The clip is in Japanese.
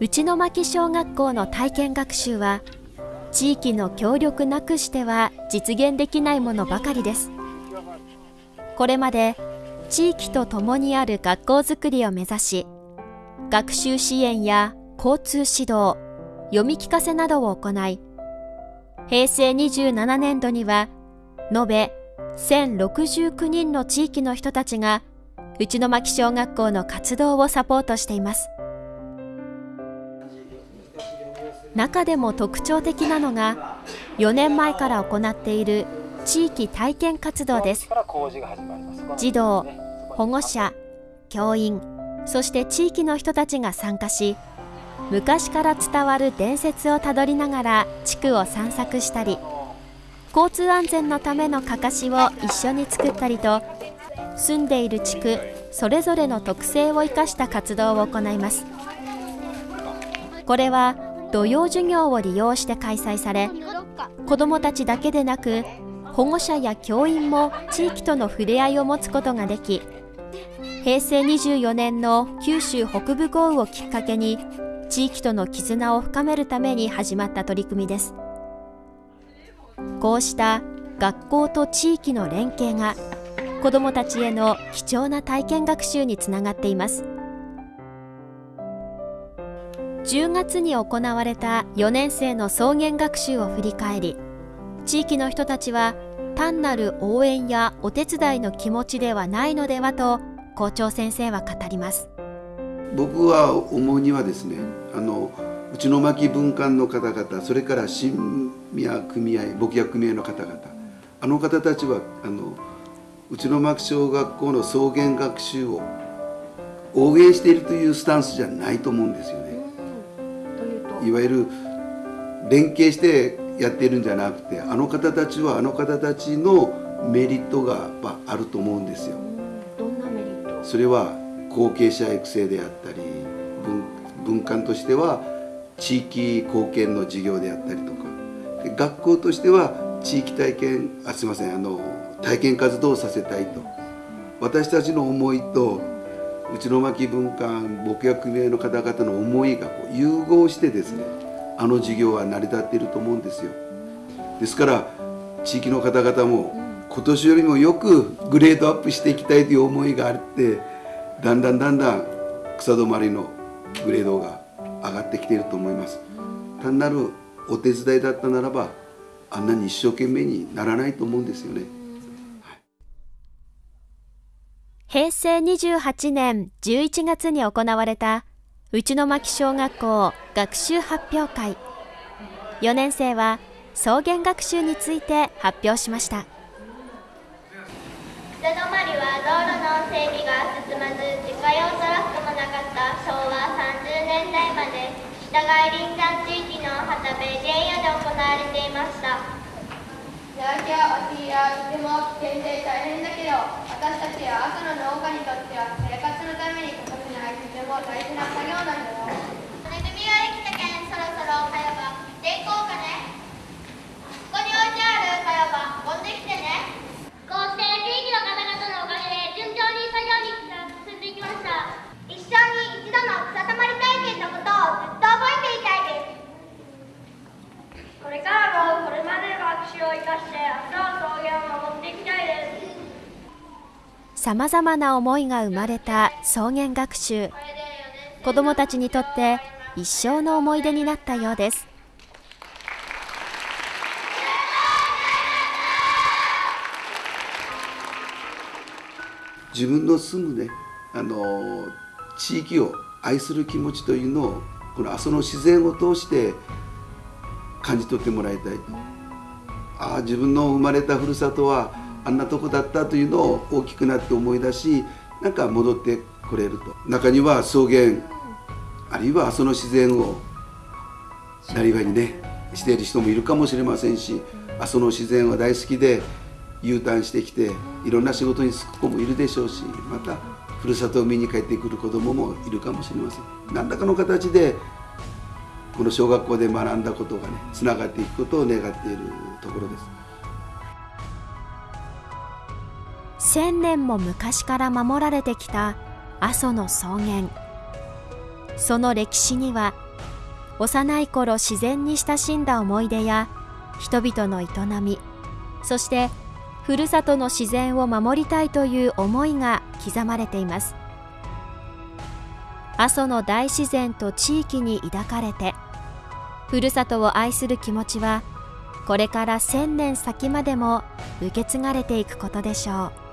内巻小学校の体験学習は地域の協力なくしては実現できないものばかりです。これまで地域と共にある学校づくりを目指し学習支援や交通指導読み聞かせなどを行い平成27年度には延べ1069人の地域の人たちが内巻小学校の活動をサポートしています。中でも特徴的なのが4年前から行っている地域体験活動です。児童保護者教員そして地域の人たちが参加し昔から伝わる伝説をたどりながら地区を散策したり交通安全のためのかかしを一緒に作ったりと住んでいる地区それぞれの特性を生かした活動を行います。これは土曜授業を利用して開催され子どもたちだけでなく保護者や教員も地域との触れ合いを持つことができ平成24年の九州北部豪雨をきっかけに地域との絆を深めるために始まった取り組みです。こうした学校と地域の連携が子どもたちへの貴重な体験学習につながっています。10月に行われた4年生の草原学習を振り返り地域の人たちは単なる応援やお手伝いの気持ちではないのではと校長先生は語ります僕は思うにはですねあの内巻文館の方々それから新宮組合牧薬組合の方々あの方たちはあの内巻小学校の草原学習を応援しているというスタンスじゃないと思うんですよね。いわゆる連携してやってるんじゃなくてあの方たちはあの方たちのメリットがあると思うんですよ。それは後継者育成であったり文館としては地域貢献の事業であったりとか。学校としては地域体験あすいませんあの体験活動をさせたいと。私たちの思いと内巻文館牧薬組合の方々の思いがこう融合してですねあの事業は成り立っていると思うんですよ。ですから地域の方々も今年よりもよくグレードアップしていきたいという思いがあってだんだんだんだん草止まりのグレードが上がってきていると思います。単なるお手伝いだったならばあんなに一生懸命にならないと思うんですよね、はい、平成28年11月に行われた内巻小学校学習発表会。4年生は草原学習について発表しました。北泊は道路の整備が進まず自家用トラックもなかった昭和30年代まで北外林山地域の旗部原野で行われていました。夜明けや秋やとても危険で大変だけど私たちや朝の農家にとっては生活のために欠かせないとても大事な作業なんだよ。恵みができたけんそろそろかようが行こうかね。ここに置いてあるかよば持ってきてねこうして地域の方々のおかげで順調に作業に進んでいきました一生に一度の草たまり体験のことをずっと覚えていたいですこれからもこれまでの学習を生かして明日の草原を守っていきたいですさまざまな思いが生まれた草原学習。子どもたちにとって一生の思い出になったようです。自分の住むねあの地域を愛する気持ちというのをこの阿蘇の自然を通して感じ取ってもらいたいと。ああ自分の生まれたふるさとはあんなとこだったというのを大きくなって思い出しなんか戻ってこれると。中には草原あるいは阿蘇の自然をなりわいにねしている人もいるかもしれませんし阿蘇の自然は大好きで U ターンしてきていろんな仕事に就く子もいるでしょうしまたふるさとを見に帰ってくる子どももいるかもしれません。何らかの形でこの小学校で学んだことがねつながっていくことを願っているところです。千年も昔から守られてきた阿蘇の草原。その歴史には幼い頃自然に親しんだ思い出や人々の営みそしてふるさとの自然を守りたいという思いが刻まれています。阿蘇の大自然と地域に抱かれてふるさとを愛する気持ちはこれから千年先までも受け継がれていくことでしょう。